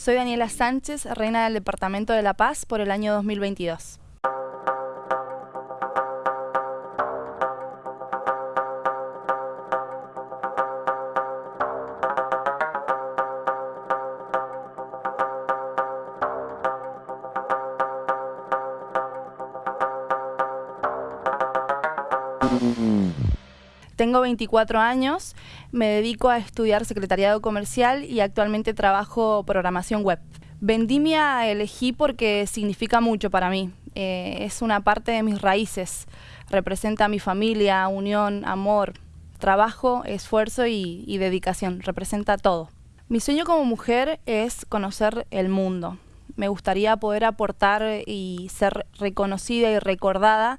Soy Daniela Sánchez, reina del Departamento de La Paz por el año 2022. Tengo 24 años, me dedico a estudiar secretariado comercial y actualmente trabajo programación web. Vendimia elegí porque significa mucho para mí. Eh, es una parte de mis raíces. Representa mi familia, unión, amor, trabajo, esfuerzo y dedicación. Representa todo. Mi sueño como mujer es conocer el mundo. Me gustaría poder aportar y ser reconocida y recordada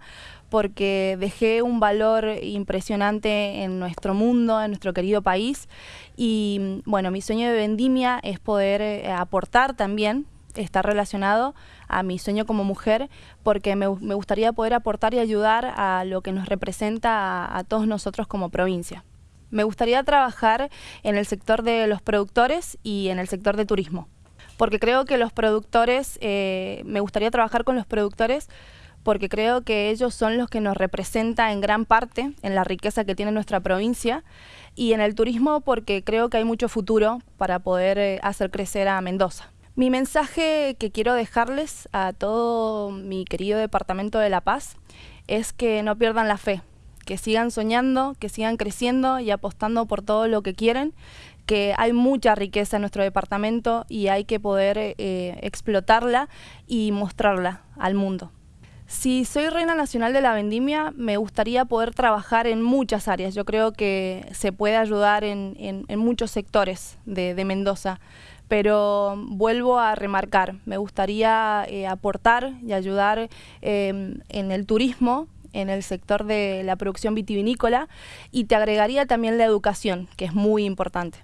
porque dejé un valor impresionante en nuestro mundo, en nuestro querido país. Y bueno, mi sueño de vendimia es poder eh, aportar también, estar relacionado a mi sueño como mujer, porque me, gustaría poder aportar y ayudar a lo que nos representa a, todos nosotros como provincia. Me gustaría trabajar en el sector de los productores y en el sector de turismo, porque creo que los productores, eh, me gustaría trabajar con los productores porque creo que ellos son los que nos representan en gran parte en la riqueza que tiene nuestra provincia y en el turismo porque creo que hay mucho futuro para poder eh, hacer crecer a Mendoza. Mi mensaje que quiero dejarles a todo mi querido departamento de La Paz es que no pierdan la fe, que sigan soñando, que sigan creciendo y apostando por todo lo que quieren, que hay mucha riqueza en nuestro departamento y hay que poder eh, explotarla y mostrarla al mundo. Si soy reina nacional de la vendimia, me gustaría poder trabajar en muchas áreas. Yo creo que se puede ayudar en, muchos sectores de, Mendoza, pero vuelvo a remarcar, me gustaría eh, aportar y ayudar em, en el turismo, en el sector de la producción vitivinícola y te agregaría también la educación, que es muy importante.